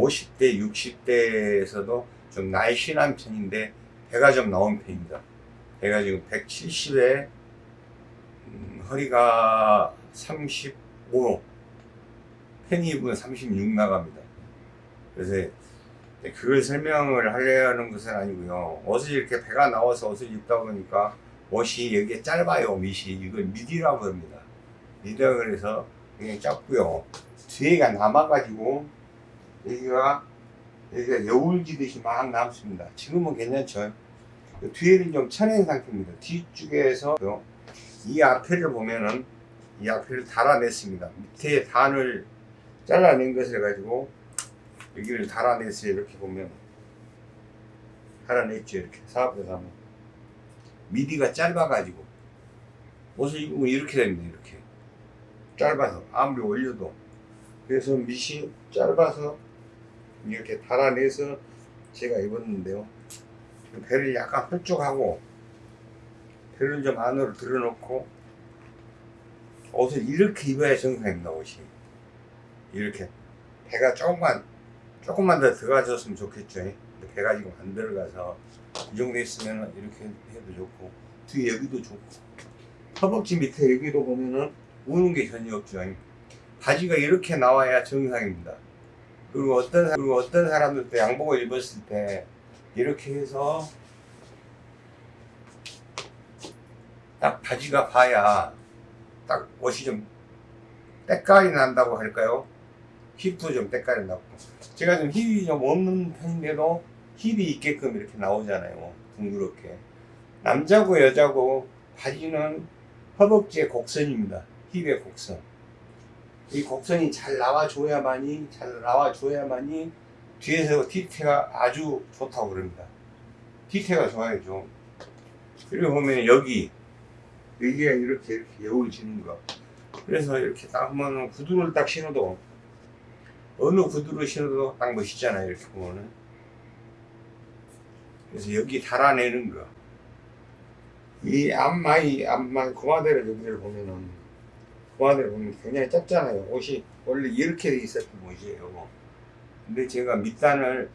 50대, 60대에서도 좀 날씬한 편인데 배가 좀 나온 편입니다. 배가 지금 170에 음, 허리가 35, 팬이 입으면 36 나갑니다. 그래서 그걸 설명을 하려는 것은 아니고요. 옷을 이렇게 배가 나와서 옷을 입다 보니까 옷이 여기에 짧아요, 밑이. 이걸 미디라고 합니다. 미디라 그래서 그냥 짧고요. 뒤에가 남아가지고 여기가 여기가 여울 지듯이 막 남습니다. 지금은 괜찮죠. 뒤에는 좀 쳐낸 상태입니다. 뒤쪽에서 이 앞에를 보면은 이 앞에를 달아냈습니다. 밑에 단을 잘라낸 것을 가지고 여기를 달아내서 이렇게 보면 달아냈죠. 이렇게 사업에서 하면 미디가 짧아 가지고 옷을 입으면 이렇게 됩니다. 이렇게 짧아서 아무리 올려도 그래서 밑이 짧아서 이렇게 달아내서 제가 입었는데요. 배를 약간 홀쭉하고 배를 좀 안으로 들어놓고 옷을 이렇게 입어야 정상입니다. 옷이 이렇게 배가 조금만 조금만 더 들어가줬으면 좋겠죠. 배가 지금 안 들어가서 이 정도 있으면 이렇게 해도 좋고 뒤에 여기도 좋고 허벅지 밑에 여기도 보면은 우는 게 전혀 없죠. 바지가 이렇게 나와야 정상입니다. 그리고 어떤 사- 그리고 어떤 사람들도 양복을 입었을 때 이렇게 해서 딱 바지가 봐야 딱 옷이 좀 때깔이 난다고 할까요? 힙도 좀 때깔이 나고. 제가 좀 힙이 좀 없는 편인데도 힙이 있게끔 이렇게 나오잖아요 둥그렇게. 남자고 여자고 바지는 허벅지의 곡선입니다 힙의 곡선 이 곡선이 잘 나와줘야만이 잘 나와줘야만이 뒤에서 뒤태가 아주 좋다고 그럽니다. 뒤태가 좋아야죠. 그리고 보면 여기 여기가 이렇게 이렇게 여울 지는 거. 그래서 이렇게 딱 하면 구두를 딱 신어도 어느 구두를 신어도 딱 멋있잖아요 이렇게 보면은. 그래서 여기 달아내는 거이 앞마이 앞마이 고마대를 여기를 보면은 고마대를 보면 굉장히 짧잖아요. 옷이 원래 이렇게 돼 있었던 옷이에요 근데 제가 밑단을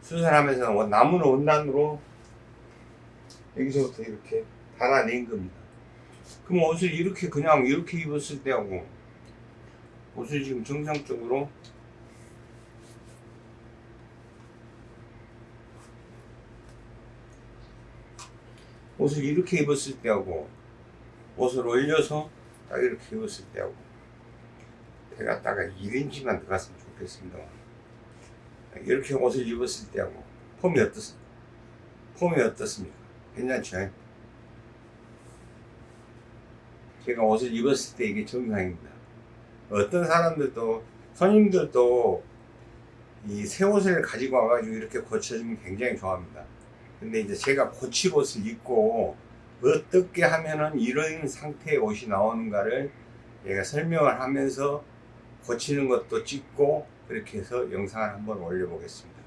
수선하면서 남은 원단으로 여기서부터 이렇게 달아낸 겁니다. 그럼 옷을 이렇게 그냥 이렇게 입었을 때하고 옷을 지금 정상적으로 옷을 이렇게 입었을 때하고 옷을 올려서 딱 이렇게 입었을 때하고 배가 딱 1인치만 들어갔으면 좋겠습니다 이렇게 옷을 입었을 때하고 폼이 어떻습니까? 폼이 어떻습니까? 괜찮죠? 제가 옷을 입었을 때 이게 정상입니다. 어떤 사람들도 손님들도 이 새 옷을 가지고 와가지고 이렇게 고쳐주면 굉장히 좋아합니다. 근데 이제 제가 고칠 옷을 입고 어떻게 하면은 이런 상태의 옷이 나오는가를 얘가 설명을 하면서 고치는 것도 찍고 그렇게 해서 영상을 한번 올려보겠습니다.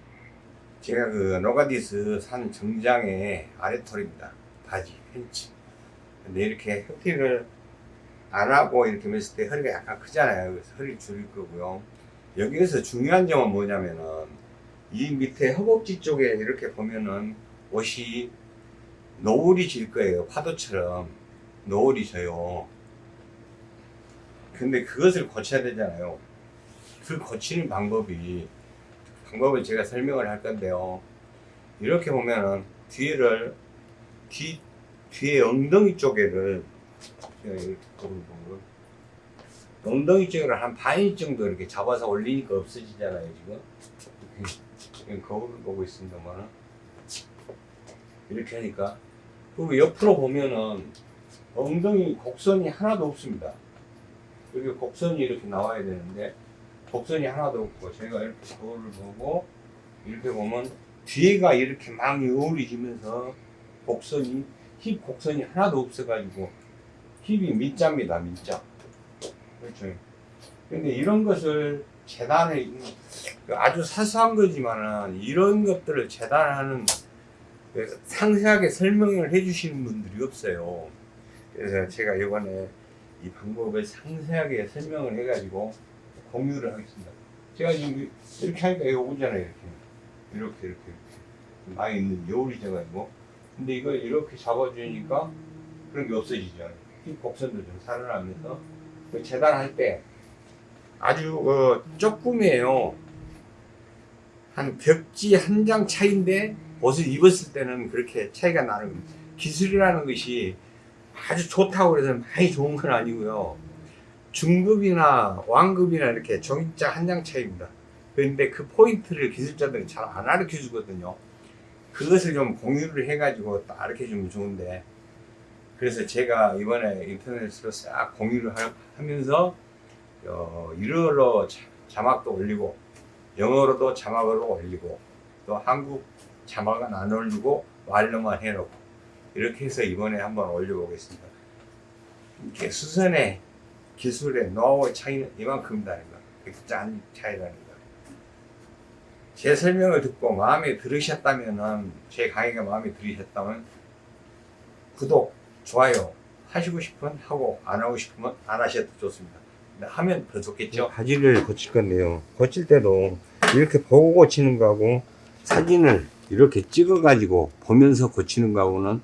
제가 그 로가디스 산 정장의 아래털입니다. 바지, 팬츠. 근데 이렇게 혁띠를 안 하고 이렇게 맸을 때 허리가 약간 크잖아요. 그래서 허리 줄일 거고요. 여기에서 중요한 점은 뭐냐면은 이 밑에 허벅지 쪽에 이렇게 보면은 옷이 너울이 질 거예요. 파도처럼 너울이 져요. 근데 그것을 고쳐야 되잖아요. 그 고치는 방법이 방법을 제가 설명을 할 건데요. 이렇게 보면은 뒤를 뒤 뒤에 엉덩이 쪽에를 보면 엉덩이 쪽을 한 반인치 정도 이렇게 잡아서 올리니까 없어지잖아요 지금 거울을 보고 있습니다만 이렇게 하니까 그리고 옆으로 보면은 엉덩이 곡선이 하나도 없습니다 여기 곡선이 이렇게 나와야 되는데 곡선이 하나도 없고 제가 이렇게 거울을 보고 이렇게 보면 뒤에가 이렇게 막 여울이지면서 곡선이 힙 곡선이 하나도 없어 가지고 힙이 민자입니다, 민자. 그렇죠. 근데 이런 것을 재단에 아주 사소한 거지만은 이런 것들을 재단하는 그 상세하게 설명을 해주시는 분들이 없어요. 그래서 제가 이번에 이 방법을 상세하게 설명을 해가지고 공유를 하겠습니다. 제가 지금 이렇게 하니까 이거 오잖아요, 이렇게. 이렇게, 이렇게, 이렇게. 많이 있는 여울이 돼가지고. 근데 이걸 이렇게 잡아주니까 그런 게 없어지잖아요. 이 곡선도 좀 살아나면서. 그 재단할 때 아주 어, 조금이에요. 한 벽지 한 장 차이인데 옷을 입었을 때는 그렇게 차이가 나는. 기술이라는 것이 아주 좋다고 해서 많이 좋은 건 아니고요. 중급이나 왕급이나 이렇게 종이자 한 장 차이입니다. 그런데 그 포인트를 기술자들은 잘안 가르쳐 주거든요. 그것을 좀 공유를 해가지고 딱 가르쳐 주면 좋은데 그래서 제가 이번에 인터넷으로 싹 공유를 하, 면서 어, 일어로 자- 자막도 올리고 영어로도 자막으로 올리고 또 한국 자막은 안 올리고 말로만 해놓고 이렇게 해서 이번에 한번 올려보겠습니다. 이렇게 수선의 기술의 노하우의 차이는 이만큼이라는 거. 짠 차이라는 거. 제 설명을 듣고 마음에 들으셨다면은 제 강의가 마음에 들으셨다면 구독, 좋아요 하시고 싶으면 하고 안 하고 싶으면 안 하셔도 좋습니다. 하면 더 좋겠죠. 바지를 고칠 건데요. 고칠 때도 이렇게 보고 고치는 거하고 사진을 이렇게 찍어 가지고 보면서 고치는 거하고는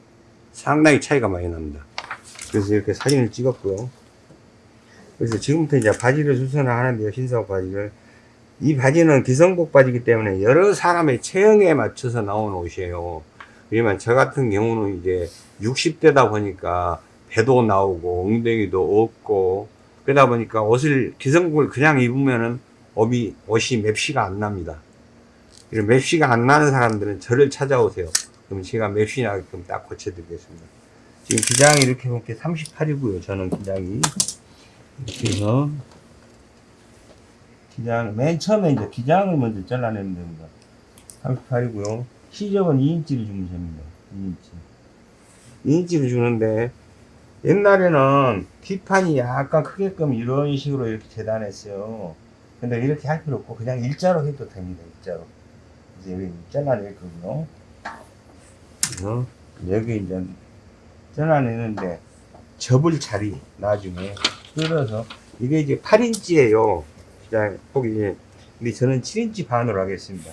상당히 차이가 많이 납니다. 그래서 이렇게 사진을 찍었고요. 그래서 지금부터 이제 바지를 수선을 하는데요. 흰색 바지를. 이 바지는 기성복 바지이기 때문에 여러 사람의 체형에 맞춰서 나온 옷이에요. 왜냐면 저 같은 경우는 이제 60대다 보니까 배도 나오고 엉덩이도 없고 그러다 보니까 옷을 기성복을 그냥 입으면은 옷이, 맵시가 안 납니다. 이런 맵시가 안 나는 사람들은 저를 찾아오세요. 그럼 제가 맵시 나게끔 딱 고쳐드리겠습니다. 지금 기장이 이렇게 볼게 38이고요. 저는 기장이. 이렇게 해서 기장, 맨 처음에 이제 기장을 먼저 잘라내면 됩니다. 38이고요. 시접은 2인치를 주면 됩니다. 2인치. 2인치를 주는데, 옛날에는 뒷판이 약간 크게끔 이런 식으로 이렇게 재단했어요. 근데 이렇게 할 필요 없고, 그냥 일자로 해도 됩니다. 일자로. 이제 여기 잘라낼 거고요. 그래서 여기 이제 잘라내는데, 접을 자리, 나중에 뜯어서, 이게 이제 8인치예요. 기장 폭이. 근데 저는 7인치 반으로 하겠습니다.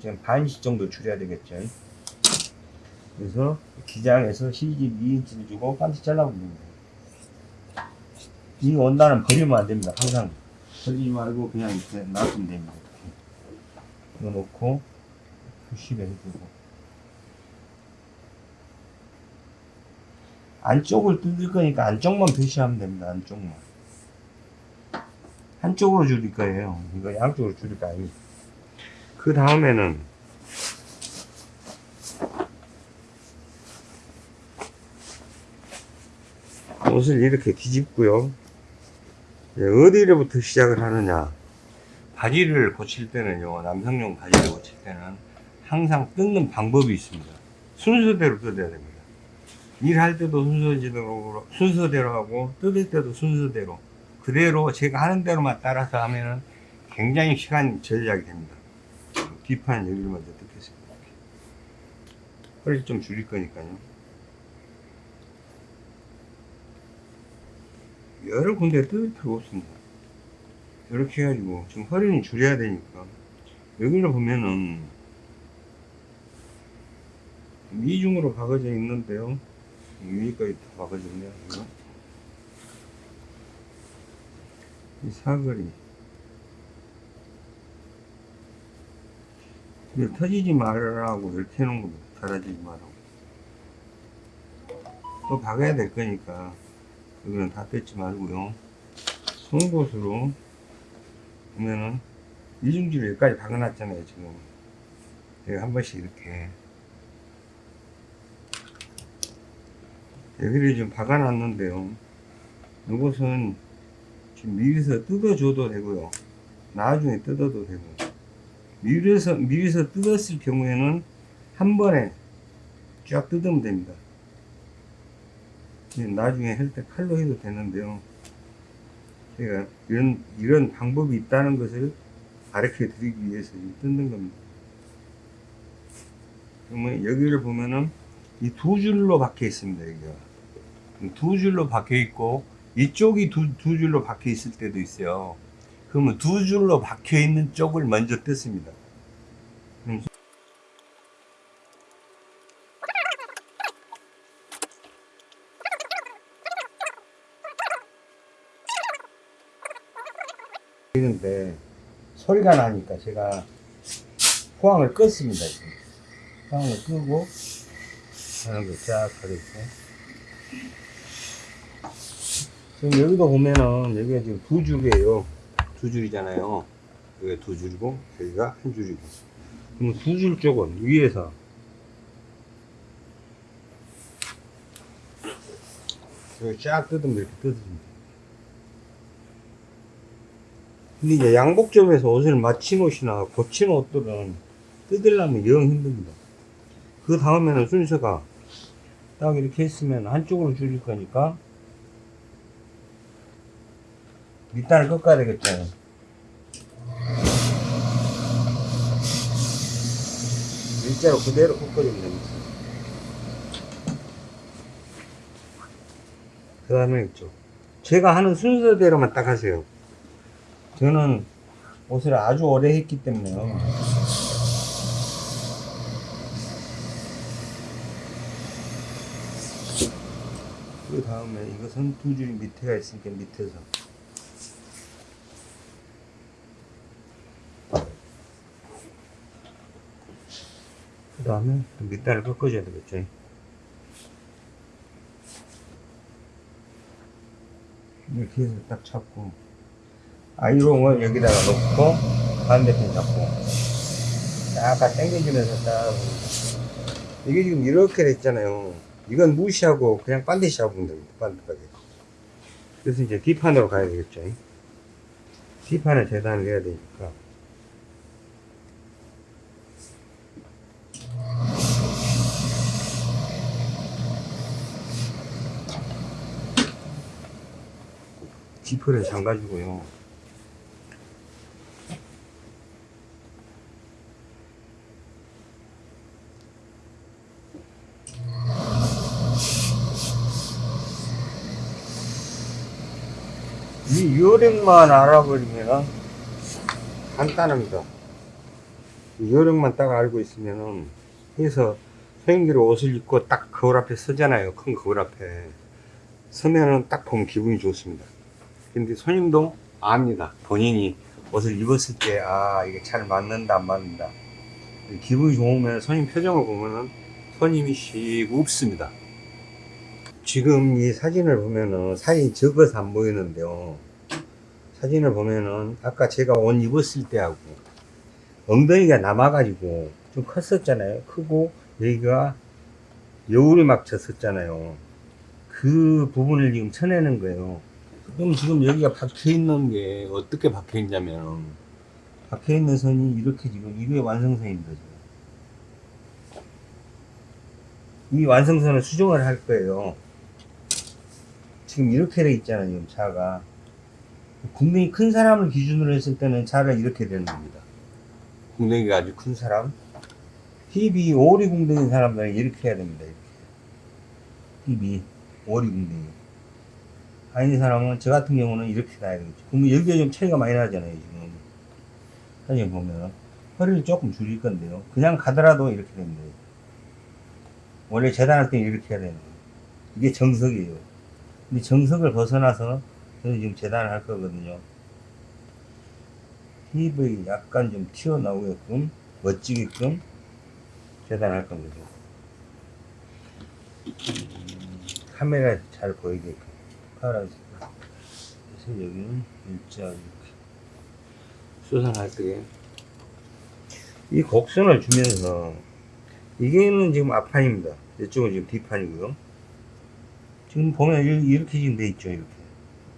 지금 반씩 정도 줄여야 되겠죠. 그래서 기장에서 시집 2인치를 주고 잘라보면 됩니다. 이 원단은 버리면 안 됩니다. 항상 버리지 말고 그냥 이렇게 놔두면 됩니다. 이거 놓고 90에 해주고 안쪽을 뜯을 거니까 안쪽만 표시하면 됩니다. 안쪽만 한쪽으로 줄일 거예요. 이거 양쪽으로 줄일 거 아닙니다. 그 다음에는 옷을 이렇게 뒤집고요. 어디로부터 시작을 하느냐. 바지를 고칠 때는요, 남성용 바지를 고칠 때는 항상 뜯는 방법이 있습니다. 순서대로 뜯어야 됩니다. 일할 때도 순서대로, 순서대로 하고, 뜯을 때도 순서대로. 그대로 제가 하는 대로만 따라서 하면은 굉장히 시간 절약이 됩니다. 뒷판 여기를 먼저 뜯겠습니다. 허리 좀 줄일 거니까요. 여러 군데 뜯을 필요 없습니다. 이렇게 해가지고 지금 허리는 줄여야 되니까 여기를 보면은 이중으로 박아져 있는데요. 여기까지 다 박아졌네요. 이거. 이 사거리 이거 터지지 말라고 이렇게 해놓은 겁니다. 달아지지 말라고. 또 박아야 될 거니까 여기는 다 뺏지 말고요. 송곳으로 보면은 이중지를 여기까지 박아놨잖아요. 지금 여기 한 번씩 이렇게 여기를 좀 박아놨는데요. 이것은 지금 미리서 뜯어줘도 되고요. 나중에 뜯어도 되고. 미리서, 미리서 뜯었을 경우에는 한 번에 쫙 뜯으면 됩니다. 나중에 할 때 칼로 해도 되는데요. 제가 이런, 이런 방법이 있다는 것을 가르쳐 드리기 위해서 뜯는 겁니다. 그러면 여기를 보면은 이 두 줄로 박혀 있습니다, 여기가. 두 줄로 박혀 있고, 이쪽이 두, 두 줄로 박혀 있을 때도 있어요. 그러면 두 줄로 박혀 있는 쪽을 먼저 뜯습니다. 그럼 있는데 소리가 나니까 제가 포항을 껐습니다. 포항을 끄고 하는 거쫙 하겠어요. 지금 여기도 보면은 여기가 지금 두 줄이에요. 두 줄이잖아요. 여기가 두 줄이고 여기가 한 줄이고. 그럼 두 줄 쪽은 위에서 여기 쫙 뜯으면 이렇게 뜯어집니다. 근데 이제 양복점에서 옷을 맞힌 옷이나 고친 옷들은 뜯으려면 영 힘듭니다. 그 다음에는 순서가 딱 이렇게 했으면 한쪽으로 줄일 거니까 밑단을 꺾어야 되겠죠. 일자로 그대로 꺾어주면 됩니다. 그 다음에 있죠. 제가 하는 순서대로만 딱 하세요. 저는 옷을 아주 오래 했기 때문에요. 그 다음에 이것은 두 줄 밑에가 있으니까 밑에서 그 다음에 밑단을 꺾어줘야 되겠죠. 이렇게 해서 딱 잡고 아이롱을 여기다가 놓고 반대편 잡고 약간 당겨주면서 딱 이게 지금 이렇게 됐잖아요. 이건 무시하고 그냥 반드시 잡으면 됩니다. 반듯하게 그래서 이제 뒷판으로 가야 되겠죠. 뒷판에 재단을 해야 되니까. 지퍼를 잠가주고요 이 요령만 알아버리면 간단합니다. 이 요령만 딱 알고 있으면은 해서 손님들이 옷을 입고 딱 거울 앞에 서잖아요. 큰 거울 앞에 서면은 딱 보면 기분이 좋습니다. 근데 손님도 압니다. 본인이 옷을 입었을 때 아 이게 잘 맞는다 안 맞는다. 기분이 좋으면 손님 표정을 보면은 손님이 씩 웃습니다. 지금 이 사진을 보면은 사진이 적어서 안 보이는데요. 사진을 보면은 아까 제가 옷 입었을 때하고 엉덩이가 남아가지고 좀 컸었잖아요. 크고 여기가 여울이 막 졌었잖아요. 그 부분을 지금 쳐내는 거예요. 그럼 지금 여기가 박혀 있는 게 어떻게 박혀 있냐면 박혀 있는 선이 이렇게 지금 이게 완성선입니다. 지금. 이 완성선을 수정을 할 거예요. 지금 이렇게 돼 있잖아요, 지금 차가. 궁뎅이 큰 사람을 기준으로 했을 때는 차가 이렇게 되는 겁니다. 궁뎅이가 아주 큰 사람. 힙이 오리 궁뎅이 사람들은 이렇게 해야 됩니다, 이렇게. 힙이 오리 궁뎅이. 아닌 사람은, 저 같은 경우는 이렇게 가야 되겠죠. 그러면 여기가 좀 차이가 많이 나잖아요, 지금. 사진 보면. 허리를 조금 줄일 건데요. 그냥 가더라도 이렇게 됩니다. 원래 재단할 때 이렇게 해야 되는 거예요. 이게 정석이에요. 근데 정석을 벗어나서 저는 지금 재단을 할 거거든요. 힙을 약간 좀 튀어나오게끔 멋지게끔 재단할 겁니다. 음, 카메라에서 잘 보이게끔 카메라에서 그래서 여기는 일자 이렇게 수선할 때이 곡선을 주면서 이게는 지금 앞판입니다. 이쪽은 지금 뒷판이고요. 지금 보면 이- 이렇게 지금 돼 있죠 이렇게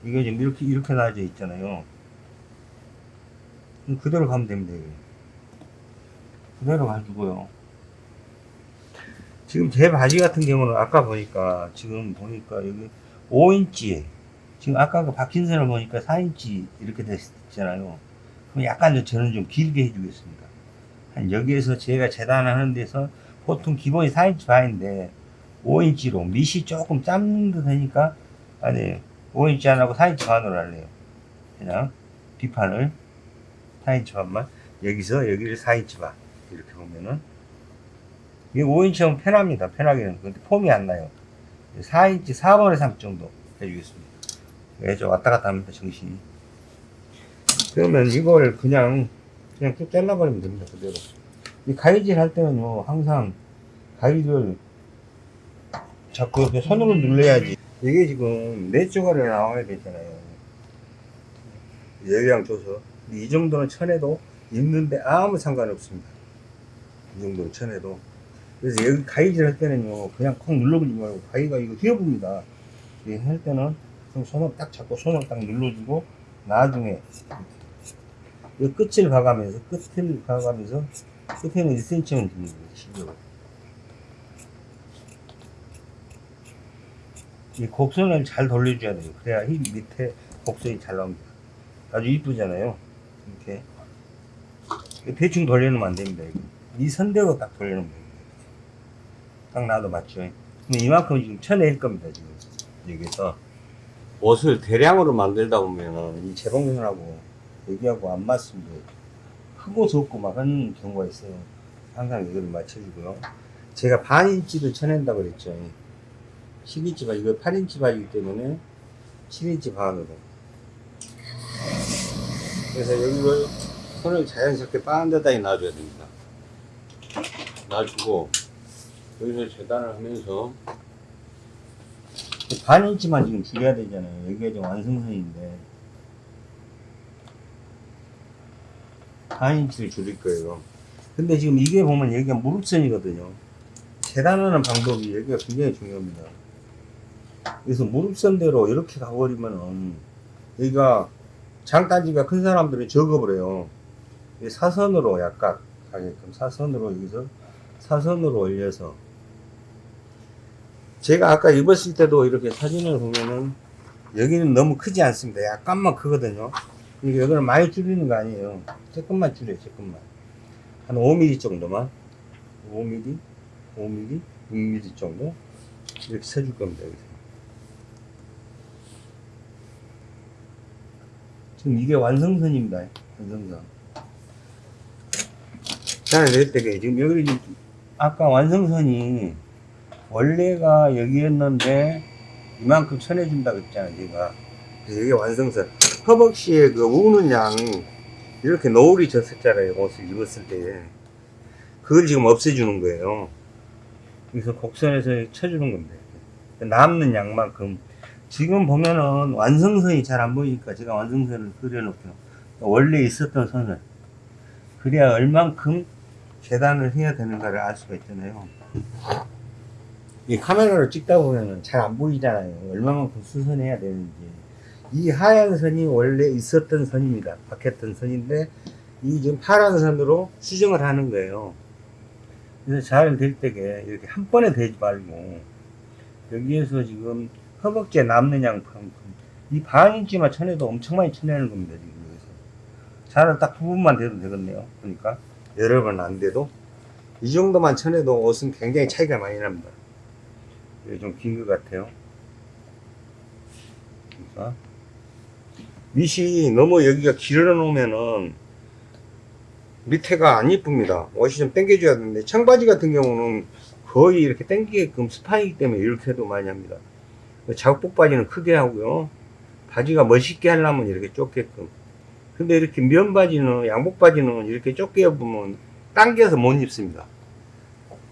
이게 지금 이렇게 이렇게 나눠져 있잖아요. 그대로 가면 됩니다 이게. 그대로 가지고요. 지금 제 바지 같은 경우는 아까 보니까 지금 보니까 여기 5인치 지금 아까 그 박힌 선을 보니까 4인치 이렇게 됐잖아요. 그럼 약간 저는 좀 길게 해주겠습니다. 한 여기에서 제가 재단하는 데서 보통 기본이 4인치 반인데 5인치로 밑이 조금 짧는 듯 하니까 아니 5인치 안 하고 4인치 반으로 할래요. 그냥 뒷판을. 4인치 반만. 여기서 여기를 4인치 반. 이렇게 보면은. 이게 5인치면 편합니다. 편하게는. 근데 폼이 안 나요. 4인치 4분의 3 정도 해주겠습니다. 왜좀 왔다 갔다 합니다 정신이. 그러면 이걸 그냥 그냥 쭉 잘라버리면 됩니다 그대로. 이 가위질 할 때는요 항상 가위를 자꾸 이렇게 손으로 눌러야지 이게 지금 네 쪼가리 나와야 되잖아요. 예량 줘서. 이 정도는 쳐내도 있는데 아무 상관없습니다. 이 정도는 쳐내도. 그래서 여기 가위질 할 때는요 그냥 콕 눌러버리지 말고 가위가 이거 휘어봅니다. 이할 때는 좀 손을 딱 잡고 손을 딱 눌러주고 나중에 이 끝을 봐가면서 끝을 봐가면서 끝에는 1cm만 줍니다 시죠 이 곡선을 잘 돌려줘야 돼요. 그래야 이 밑에 곡선이 잘 나옵니다. 아주 이쁘잖아요. 이렇게. 대충 돌려놓으면 안 됩니다 이거. 이 선대로 딱 돌려놓으면 됩니다 딱 놔도 맞죠? 근데 이만큼 지금 쳐낼 겁니다 지금. 여기서. 옷을 대량으로 만들다 보면은 이 재봉선하고 여기하고 안 맞습니다. 크고 좁고 막 하는 경우가 있어요. 항상 이걸 맞춰주고요. 제가 반 인치도 쳐낸다고 그랬죠 12인치 반 이거 8인치 반이기 때문에 7인치 반으로 그래서 여기를 손을 자연스럽게 빠른 데다 놔줘야 됩니다. 놔주고 여기서 재단을 하면서 반 인치만 지금 줄여야 되잖아요. 여기가 지금 완성선인데 반 인치를 줄일 거예요. 근데 지금 이게 보면 여기가 무릎선이거든요. 재단하는 방법이 여기가 굉장히 중요합니다 그래서 무릎선대로 이렇게 가버리면은 여기가 장단지가 큰 사람들은 적어버려요. 이 사선으로 약간 가게끔 사선으로 여기서 사선으로 올려서. 제가 아까 입었을 때도 이렇게 사진을 보면은 여기는 너무 크지 않습니다. 약간만 크거든요. 그러니까 여기는 많이 줄이는 거 아니에요. 조금만 줄여요 조금만. 한 5mm 정도만. 5mm 5mm 6mm 정도? 이렇게 쳐줄 겁니다 여기서 지금 이게 완성선입니다. 완성선. 자를 낼 때게 지금 여기 지금 아까 완성선이 원래가 여기였는데 이만큼 쳐내준다 그랬잖아요. 제가. 그래서 이게 완성선. 허벅지에 그 우는 양 이렇게 노을이 졌었잖아요. 옷을 입었을 때. 그걸 지금 없애주는 거예요. 그래서 곡선에서 쳐주는 겁니다. 남는 양만큼 지금 보면은 완성선이 잘 안 보이니까 제가 완성선을 그려놓고요. 원래 있었던 선을 그래야 얼만큼 재단을 해야 되는가를 알 수가 있잖아요. 이 카메라로 찍다 보면은 잘 안 보이잖아요. 얼마만큼 수선해야 되는지. 이 하얀 선이 원래 있었던 선입니다. 박혔던 선인데 이 지금 파란 선으로 수정을 하는 거예요. 그래서 잘 될 때게 이렇게 한 번에 되지 말고 여기에서 지금 허벅지에 남는 양만큼 이 반인치만 쳐내도 엄청 많이 쳐내는 겁니다 지금 여기서. 자를 딱 부분만 돼도 되겠네요 그러니까. 여러 번 안 돼도? 이 정도만 쳐내도 옷은 굉장히 차이가 많이 납니다. 이게 좀 긴 것 같아요. 그러니까. 밑이 너무 여기가 길어 놓으면은 밑에가 안 이쁩니다. 옷이 좀 당겨줘야 되는데 청바지 같은 경우는 거의 이렇게 당기게끔 스파이기 때문에 이렇게 해도 많이 합니다 작복 바지는 크게 하고요. 바지가 멋있게 하려면 이렇게 좁게끔. 근데 이렇게 면 바지는, 양복 바지는 이렇게 좁게 입으면 당겨서 못 입습니다.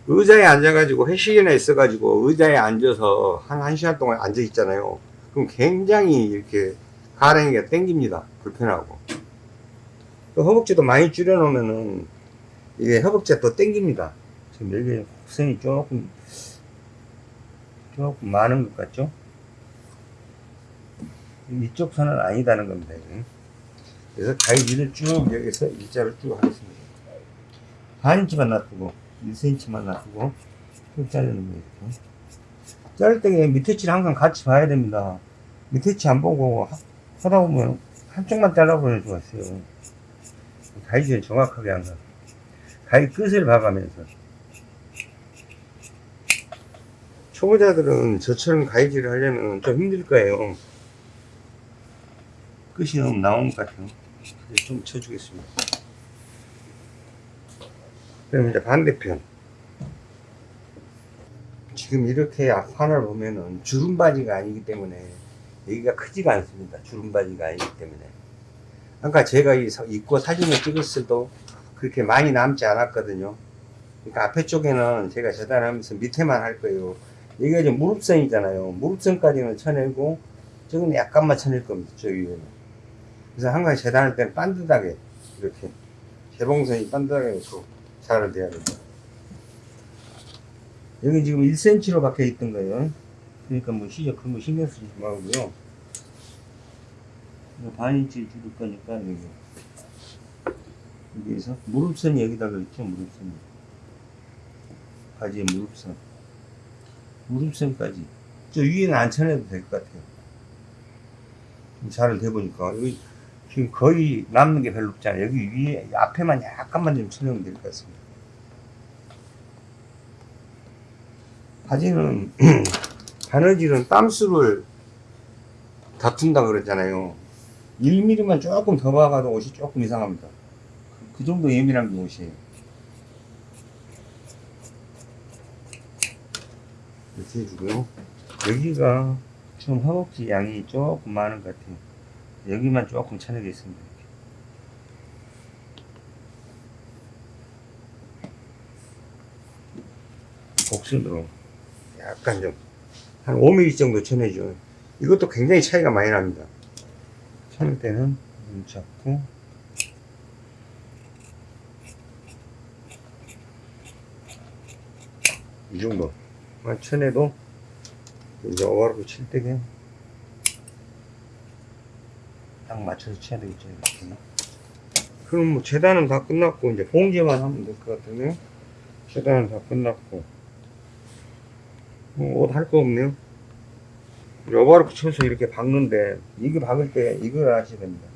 의자에 앉아가지고 회식이나 있어가지고 의자에 앉아서 한, 한 시간 동안 앉아 있잖아요. 그럼 굉장히 이렇게 가랑이가 땡깁니다. 불편하고. 또 허벅지도 많이 줄여놓으면은 이게 허벅지가 또 땡깁니다. 지금 여기 곡선이 조금, 조금 많은 것 같죠? 이쪽 선은 아니다는 겁니다. 그래서 가위질을 쭉 여기서 일자로 쭉 하겠습니다. 반 인치만 놔두고 1cm만 놔두고 쭉 자르는 거예요. 이렇게. 자를 때 밑에 치를 항상 같이 봐야 됩니다. 밑에 치안 보고 하- 하다 보면 한쪽만 잘라버릴 수가 있어요. 가위질을 정확하게 항상 가위 끝을 봐가면서 초보자들은 저처럼 가위질을 하려면 좀 힘들 거예요. 끝이 너무 나온 것 같아요. 좀 쳐주겠습니다. 그럼 이제 반대편. 지금 이렇게 앞판을 보면은 주름바지가 아니기 때문에 여기가 크지가 않습니다. 주름바지가 아니기 때문에. 그러니까 제가 입고 사진을 찍었을 도 그렇게 많이 남지 않았거든요. 그러니까 앞에 쪽에는 제가 재단하면서 밑에만 할 거예요. 여기가 이제 무릎선이잖아요. 무릎선까지는 쳐내고 저건 약간만 쳐낼 겁니다. 저 위에는. 그래서 항상 재단할 때는 반듯하게 이렇게 재봉선이 반듯하게 놓고 자를 돼야 됩니다. 여기 지금 1cm로 박혀 있던 거예요. 그러니까 뭐 시접 그런 거 신경 쓰지 말고요. 이거 반 인치 줄일 거니까 여기 여기에서 무릎선이 여기다가 있죠 무릎선이 바지에 무릎선 무릎선까지 저 위에는 안 쳐내도 될 것 같아요. 잘을 대보니까 여기 지금 거의 남는 게 별로 없잖아요. 여기 위에 앞에만 약간만 좀될것 같습니다. 바지는 바느질은 땀수를 다툰다 그러잖아요. 1mm만 조금 더 박아도 옷이 조금 이상합니다. 그, 그 정도 예민한 게 옷이에요. 이렇게 해주고요. 여기가 좀 허벅지 양이 조금 많은 것 같아요. 여기만 조금 쳐내겠습니다. 이렇게. 곡선으로 약간 좀 한 5mm 정도 쳐내죠. 이것도 굉장히 차이가 많이 납니다. 쳐낼 때는 눈 잡고 이 정도만 쳐내도 이제 오버로프 칠 때게 딱 맞춰서 쳐야 되겠죠 이렇게 그럼 뭐 재단은 다 끝났고 이제 봉제만 하면 될 것 같으네요? 재단은 다 끝났고. 뭐 옷 할 거 없네요? 오버로프 쳐서 이렇게 박는데 이거 박을 때 이걸 아셔야 됩니다.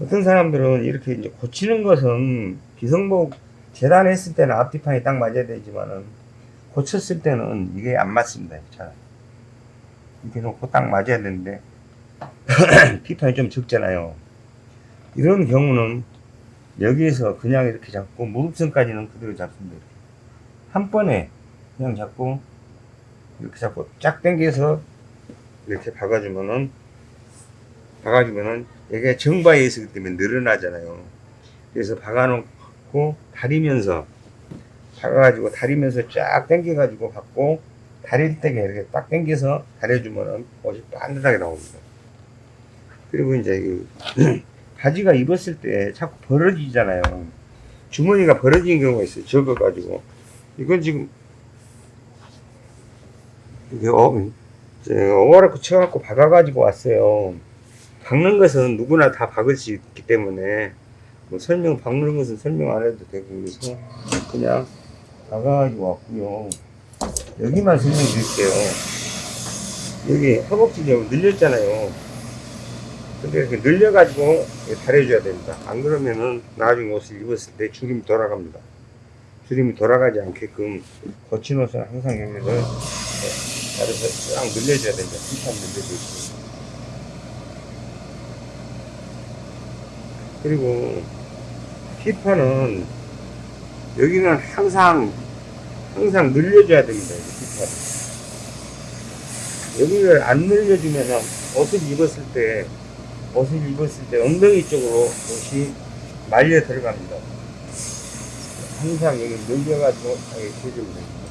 어떤 사람들은 이렇게 이제 고치는 것은 기성복 재단했을 때는 앞뒤판이 딱 맞아야 되지만은 고쳤을 때는 이게 안 맞습니다. 잘. 이렇게 놓고 딱 맞아야 되는데 피판이 좀 적잖아요. 이런 경우는 여기에서 그냥 이렇게 잡고 무릎선까지는 그대로 잡습니다. 이렇게. 한 번에 그냥 잡고 이렇게 잡고 쫙 당겨서 이렇게 박아주면은 박아주면은 이게 정바에 있기 때문에 늘어나잖아요. 그래서 박아놓고 다리면서 박아가지고 다리면서 쫙 당겨가지고 받고 다릴 때게 이렇게 딱 당겨서 다려주면은 옷이 반듯하게 나옵니다. 그리고 이제 이 바지가 입었을 때 자꾸 벌어지잖아요. 주머니가 벌어지는 경우가 있어요. 적어가지고 이건 지금 이게 어, 어와라고 쳐갖고 박아가지고 왔어요. 박는 것은 누구나 다 박을 수 있기 때문에 뭐 설명 박는 것은 설명 안 해도 되고 그래서 그냥 박아가지고 왔고요. 여기만 설명드릴게요. 여기 허벅지 좀 늘렸잖아요. 근데 이렇게 늘려가지고 달해줘야 됩니다. 안 그러면은 나중에 옷을 입었을 때 주름이 돌아갑니다. 주름이 돌아가지 않게끔 거친 옷은 항상 여기를 다려서 쫙 늘려줘야 됩니다. 핏한 늘려주고. 그리고 힙판은 여기는 항상 항상 늘려줘야 됩니다. 힙판은 여기를 안 늘려주면 옷을 입었을 때 옷을 입었을 때 엉덩이 쪽으로 옷이 말려 들어갑니다. 항상 여기 늘려가지고 이렇게 해주면 됩니다.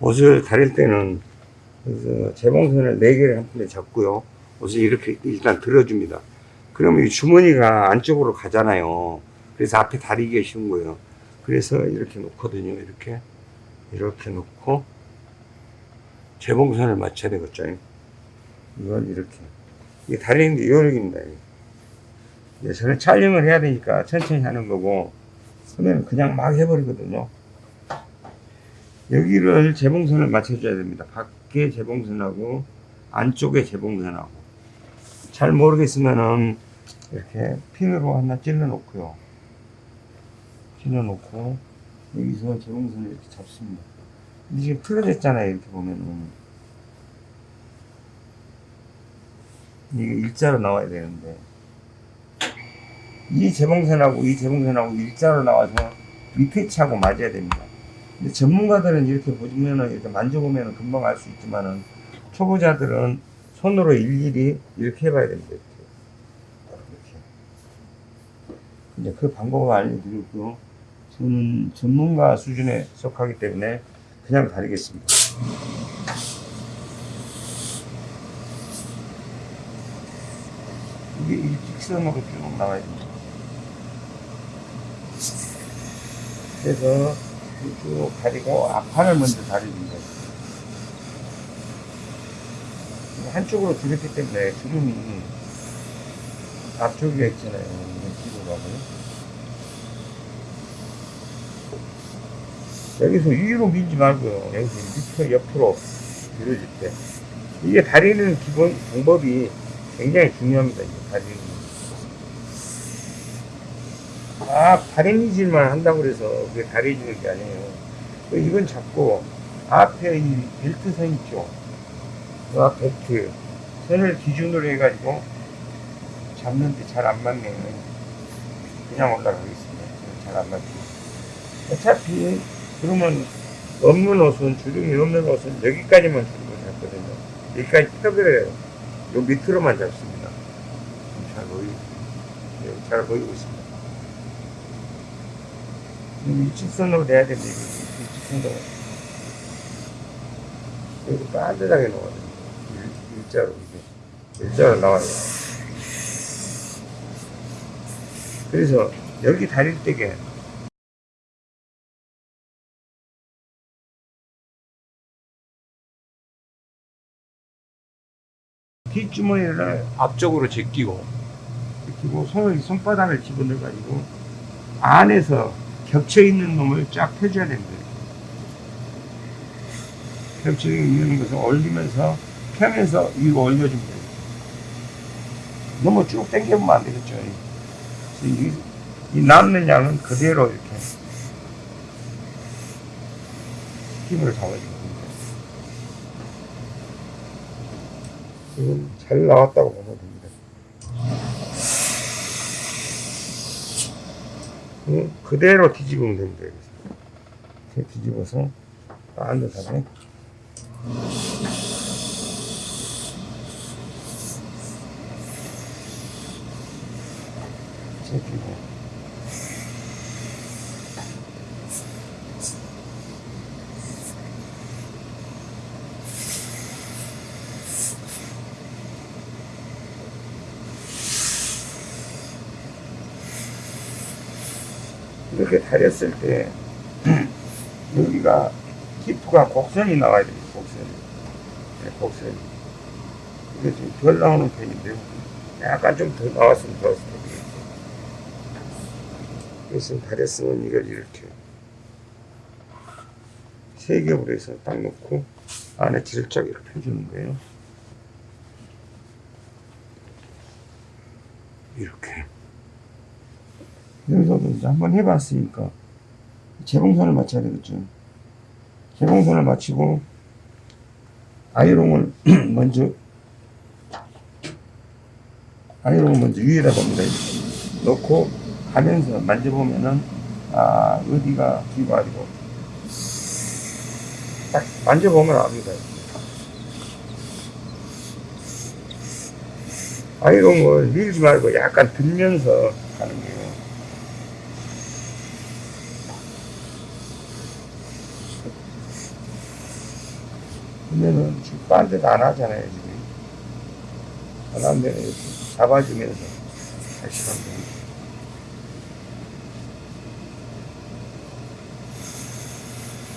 옷을 다릴 때는 그래서 재봉선을 4개를 한 번에 잡고요. 옷을 이렇게 일단 들어줍니다. 그러면 이 주머니가 안쪽으로 가잖아요. 그래서 앞에 다리기가 쉬운 거예요. 그래서 이렇게 놓거든요. 이렇게. 이렇게 놓고 재봉선을 맞춰야 되겠죠. 이건 이렇게. 이게 다리는 게 요령입니다. 이제 저는 촬영을 해야 되니까 천천히 하는 거고, 그러면 그냥 막 해버리거든요. 여기를 재봉선을 맞춰줘야 됩니다. 밖에 재봉선하고 안쪽에 재봉선하고 잘 모르겠으면은 이렇게 핀으로 하나 찔러 놓고요. 찔러 놓고 여기서 재봉선을 이렇게 잡습니다. 근데 지금 틀어졌잖아요. 이렇게 보면은 이게 일자로 나와야 되는데 이 재봉선하고 이 재봉선하고 일자로 나와서 밑에 치하고 맞아야 됩니다. 근데 전문가들은 이렇게 보면은 이렇게 만져보면은 금방 알 수 있지만은 초보자들은 손으로 일일이 이렇게 해봐야 됩니다. 이렇게. 이렇게. 이제 그 방법을 알려드리고요. 저는 전문가 수준에 속하기 때문에 그냥 다리겠습니다. 이게 일직선으로 쭉 나와야 됩니다. 그래서 쭉 다리고 앞판을 먼저 다리는 거예요. 한쪽으로 들었기 때문에 주름이 앞쪽에 있잖아요. 뒤로 가고요. 여기서 위로 밀지 말고요. 여기서 밑으로 옆으로 들어줄 때. 이게 다리는 기본 방법이 굉장히 중요합니다. 이게 다리는. 아, 다리 미질만 한다고 그래서 그게 다리 주는 게 아니에요. 그 이건 잡고 앞에 이 벨트 선 있죠. 그앞 벨트 선을 기준으로 해가지고 잡는데 잘 안 맞네요. 그냥 올라가겠습니다. 잘 안 맞죠. 어차피 그러면 없는 옷은 주름이 없는 옷은 여기까지만 주름을 잡거든요. 여기까지 펴버려요. 요 밑으로만 잡습니다. 잘 보이고 네, 잘 보이고 있습니다. 이 일직선으로 내야 됩니다. 이거 일직선으로 여기 넣어야 됩니다. 일- 일자로 이게 일자로 나와요. 그래서 여기 다릴 때게 뒷주머니를 앞쪽으로 제끼고 제끼고 손을 손바닥을 집어넣어 가지고 안에서 겹쳐 있는 놈을 쫙 펴줘야 됩니다. 겹쳐 있는 것을 올리면서 펴면서 위로 올려주면 돼요. 너무 쭉 당겨보면 안 되겠죠. 이, 이 남는 양은 그대로 이렇게 힘을 잡아주면 됩니다. 지금 잘 나왔다고 보면 됩니다. 응? 그대로 뒤집으면 됩니다. 이렇게 뒤집어서 반듯하게 제끼고 이렇게 다렸을 때 여기가 히프가 곡선이 나와야 됩니다. 곡선이. 네, 곡선이. 이게 좀 덜 나오는 편인데요. 약간 좀 더 나왔으면 좋았을 텐데. 그래서 다렸으면 이걸 이렇게 세 겹으로 해서 딱 놓고 안에 이렇게 펴주는 거예요. 이렇게. 여기서도 이제 한번 해봤으니까 재봉선을 맞춰야 되겠죠. 재봉선을 맞추고 아이롱을 먼저 아이롱을 먼저 위에다. 이렇게. 놓고 가면서 만져보면은 아 어디가 뒤가 아니고 딱 만져보면 압니다. 아이롱을 밀지 말고 약간 들면서 가는 거예요. 그러면은 지금 딴데도 안 하잖아요, 지금. 안 하면 이렇게 잡아주면서 다시 됩니다.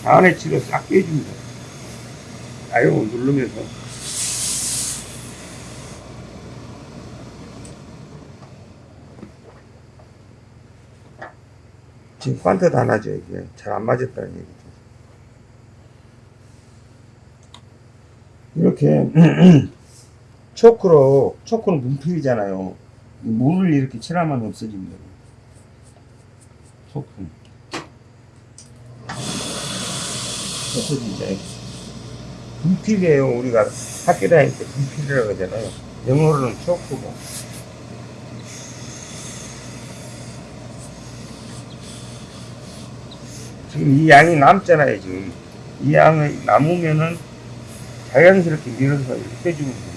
안에 치고 싹 빼줍니다. 아이롱을 누르면서. 지금 관트도 안 하죠, 이게. 잘 안 맞았다는 얘기죠. 이렇게 초크로 초크는 문필이잖아요. 물을 이렇게 칠하면 없어집니다. 소품. 없어지죠. 분필이에요. 우리가 학교 다닐 때 분필이라고 하잖아요. 영어로는 초크고. 지금 이 양이 남잖아요, 지금. 이 양이 남으면은 자연스럽게 밀어서 이렇게 빼주면 돼요.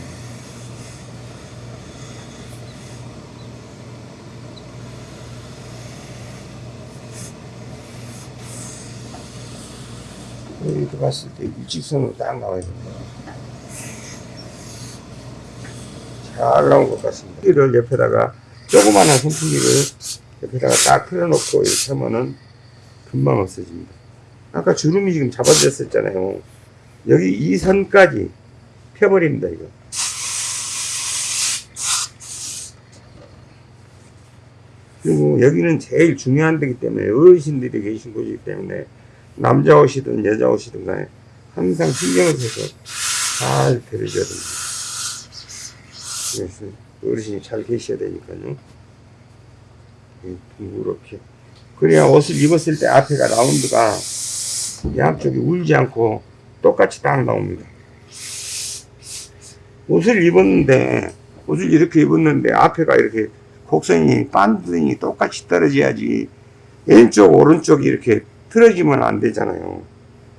여기도 봤을 때 일직선으로 딱 나와야 됩니다. 잘 나온 것 같습니다. 이를 옆에다가 조그마한 선풍기를 옆에다가 딱 틀어놓고 이렇게 하면은 금방 없어집니다. 아까 주름이 지금 잡아졌었잖아요. 여기 이 선까지 펴버립니다, 이거. 그리고 여기는 제일 중요한 데기 때문에 어르신들이 계신 곳이기 때문에 남자 옷이든 여자 옷이든 간에 항상 신경을 써서 잘 데려줘야 됩니다. 그래서 어르신이 잘 계셔야 되니까요. 이렇게. 그래야 옷을 입었을 때 앞에가 라운드가 양쪽이 울지 않고 똑같이 딱 나옵니다. 옷을 입었는데, 옷을 이렇게 입었는데 앞에가 이렇게 곡선이, 반등이 똑같이 떨어져야지 왼쪽, 오른쪽이 이렇게 틀어지면 안 되잖아요.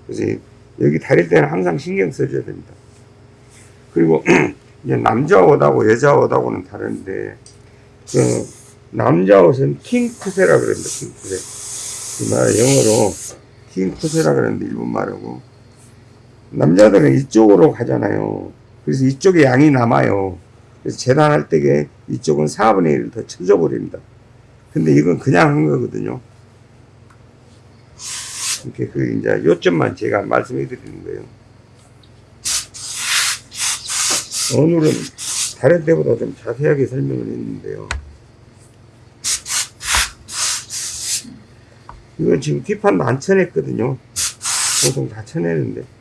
그래서 여기 다릴 때는 항상 신경 써줘야 됩니다. 그리고 이제 남자 옷하고 여자 옷하고는 다른데, 그 남자 옷은 킹크세라 그럽니다. 킹크세. 그 말 영어로 킹크세라 그러는데 일본 말하고 남자들은 이쪽으로 가잖아요. 그래서 이쪽에 양이 남아요. 그래서 재단할 때에 이쪽은 4분의 1을 더 쳐져 버립니다. 근데 이건 그냥 한 거거든요. 이렇게 그 이제 요점만 제가 말씀해 드리는 거예요. 오늘은 다른 때보다 좀 자세하게 설명을 했는데요. 이건 지금 뒷판도 안 쳐냈거든요. 보통 다 쳐내는데.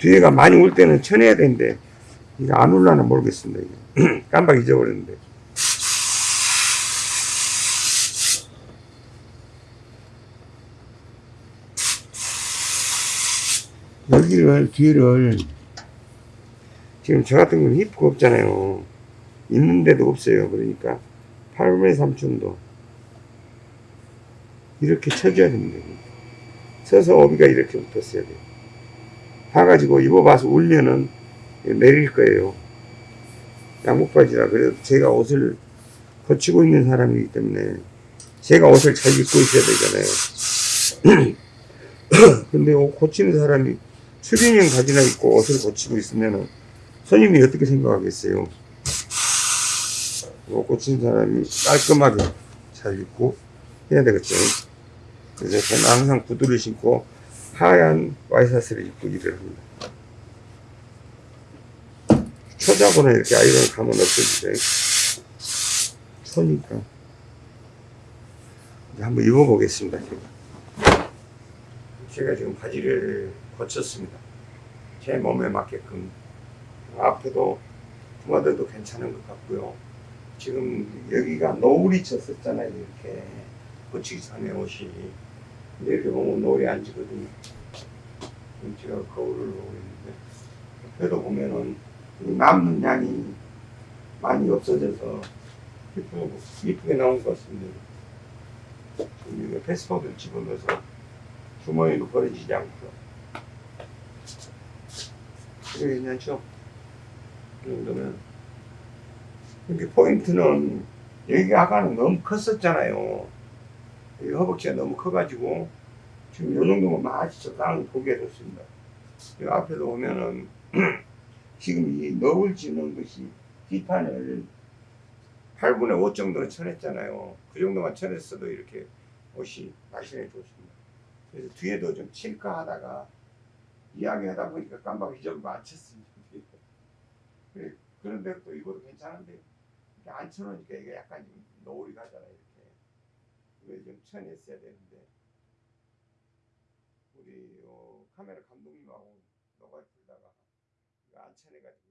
뒤에가 많이 올 때는 쳐내야 되는데, 이거 안 올라나 모르겠습니다. 이게. 깜빡 잊어버렸는데. 여기를, 뒤를, 지금 저 같은 건 히프가 없잖아요. 있는데도 없어요. 그러니까 8분의 3촌도 이렇게 쳐줘야 됩니다. 서서 어비가 이렇게 붙었어야 돼요. 봐가지고 입어봐서 울면은 내릴 거예요. 양복바지라 그래도 제가 옷을 거치고 있는 사람이기 때문에 제가 옷을 잘 입고 있어야 되잖아요. 근데 옷 고치는 사람이 추리닝 바지나 입고 옷을 고치고 있으면은 손님이 어떻게 생각하겠어요? 옷 고친 사람이 깔끔하게 잘 입고 해야 되겠죠. 그래서 저는 항상 구두를 신고 하얀 와이셔츠를 입고 일을 합니다. 초자고는 이렇게 아이롱 가면 없어지죠. 초니까. 한번 입어보겠습니다. 제가. 제가 지금 바지를 거쳤습니다. 제 몸에 맞게끔. 앞에도 부마들도 괜찮은 것 같고요. 지금 여기가 노을이 쳤었잖아요. 이렇게 거치기 전에 옷이. 이렇게 보면 노을이 안 지거든요. 제가 거울을 보고 있는데 옆에도 보면은 이 남는 양이 많이 없어져서 이쁘게, 나온 것 같습니다. 이거 패스포드를 집어넣어서 주머니로 버려지지 않고요. 이게 괜찮죠? 이 정도면 이렇게 포인트는 여기가 아까는 너무 컸었잖아요. 여기 허벅지가 너무 커가지고 지금 이 정도면 적당히 보게 됐습니다. 이 앞에도 보면은 지금 이 너울 지는 것이 뒷판을 8분의 5 정도는 쳐냈잖아요. 그 정도만 쳐냈어도 이렇게 옷이 날씬해 좋습니다. 그래서 뒤에도 좀 칠까 하다가 이야기하다 보니까 깜빡 잊어버리고 안 쳤습니다. 그래, 그런데 또 이것도 괜찮은데 안 쳐놓으니까 이게 약간 좀 노을이 가잖아요. 이렇게 이거 좀 쳐냈어야 되는데 우리 어, 카메라 감독님하고 너가 둘다가 그 안찬해가지고